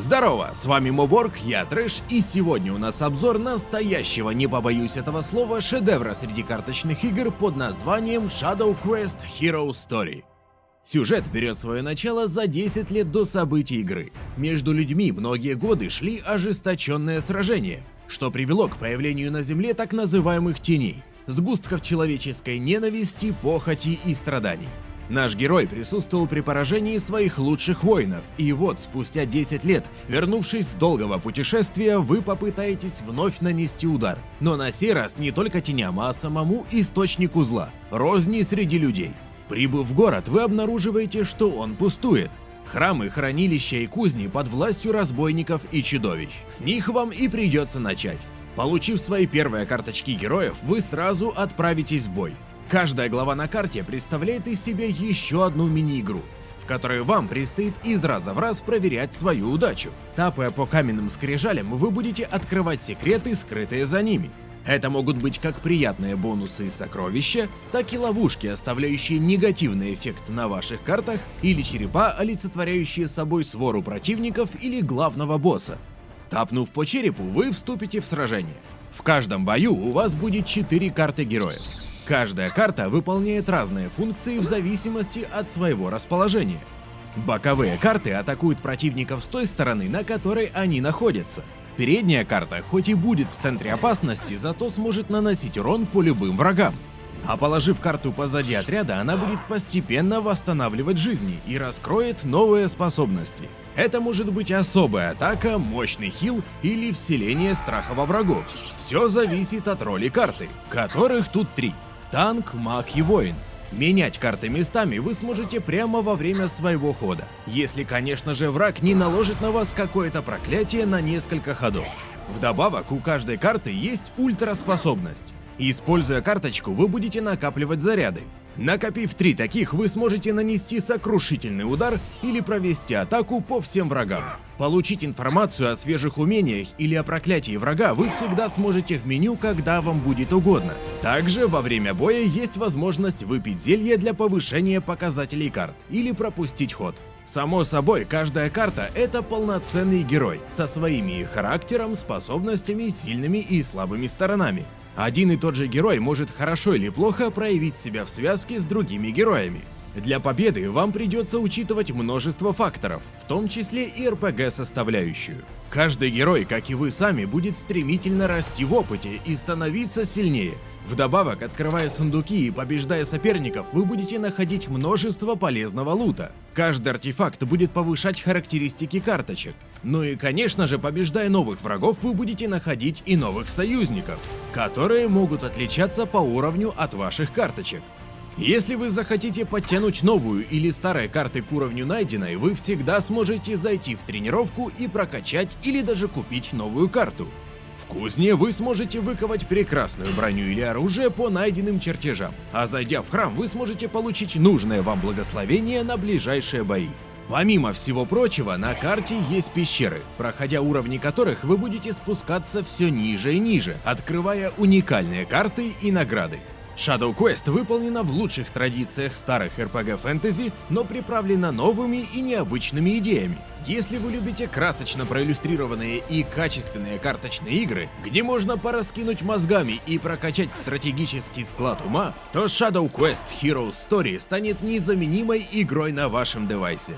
Здорово, с вами Моборг, я Трэш, и сегодня у нас обзор настоящего, не побоюсь этого слова, шедевра среди карточных игр под названием Shadow Quest Hero Story. Сюжет берет свое начало за 10 лет до событий игры. Между людьми многие годы шли ожесточенные сражения, что привело к появлению на Земле так называемых теней, сгустков человеческой ненависти, похоти и страданий. Наш герой присутствовал при поражении своих лучших воинов, и вот спустя 10 лет, вернувшись с долгого путешествия, вы попытаетесь вновь нанести удар. Но на сей раз не только теням, а самому источнику зла, розни среди людей. Прибыв в город, вы обнаруживаете, что он пустует. Храмы, хранилища и кузни под властью разбойников и чудовищ. С них вам и придется начать. Получив свои первые карточки героев, вы сразу отправитесь в бой. Каждая глава на карте представляет из себя еще одну мини-игру, в которой вам предстоит из раза в раз проверять свою удачу. Тапая по каменным скрижалям, вы будете открывать секреты, скрытые за ними. Это могут быть как приятные бонусы и сокровища, так и ловушки, оставляющие негативный эффект на ваших картах, или черепа, олицетворяющие собой свору противников или главного босса. Тапнув по черепу, вы вступите в сражение. В каждом бою у вас будет 4 карты героев. Каждая карта выполняет разные функции в зависимости от своего расположения. Боковые карты атакуют противников с той стороны, на которой они находятся. Передняя карта, хоть и будет в центре опасности, зато сможет наносить урон по любым врагам. А положив карту позади отряда, она будет постепенно восстанавливать жизни и раскроет новые способности. Это может быть особая атака, мощный хил или вселение страха во врагов. Все зависит от роли карты, которых тут три танк, маг и воин. Менять карты местами вы сможете прямо во время своего хода, если, конечно же, враг не наложит на вас какое-то проклятие на несколько ходов. Вдобавок, у каждой карты есть ультраспособность. Используя карточку, вы будете накапливать заряды. Накопив три таких, вы сможете нанести сокрушительный удар или провести атаку по всем врагам. Получить информацию о свежих умениях или о проклятии врага вы всегда сможете в меню, когда вам будет угодно. Также во время боя есть возможность выпить зелье для повышения показателей карт или пропустить ход. Само собой, каждая карта — это полноценный герой, со своими характером, способностями, сильными и слабыми сторонами. Один и тот же герой может хорошо или плохо проявить себя в связке с другими героями. Для победы вам придется учитывать множество факторов, в том числе и РПГ-составляющую. Каждый герой, как и вы сами, будет стремительно расти в опыте и становиться сильнее. Вдобавок, открывая сундуки и побеждая соперников, вы будете находить множество полезного лута. Каждый артефакт будет повышать характеристики карточек. Ну и конечно же, побеждая новых врагов, вы будете находить и новых союзников, которые могут отличаться по уровню от ваших карточек. Если вы захотите подтянуть новую или старые карты к уровню найденной, вы всегда сможете зайти в тренировку и прокачать или даже купить новую карту. В кузне вы сможете выковать прекрасную броню или оружие по найденным чертежам, а зайдя в храм вы сможете получить нужное вам благословение на ближайшие бои. Помимо всего прочего, на карте есть пещеры, проходя уровни которых вы будете спускаться все ниже и ниже, открывая уникальные карты и награды. Shadow Quest выполнена в лучших традициях старых RPG фэнтези, но приправлена новыми и необычными идеями. Если вы любите красочно проиллюстрированные и качественные карточные игры, где можно пораскинуть мозгами и прокачать стратегический склад ума, то Shadow Quest Hero Story станет незаменимой игрой на вашем девайсе.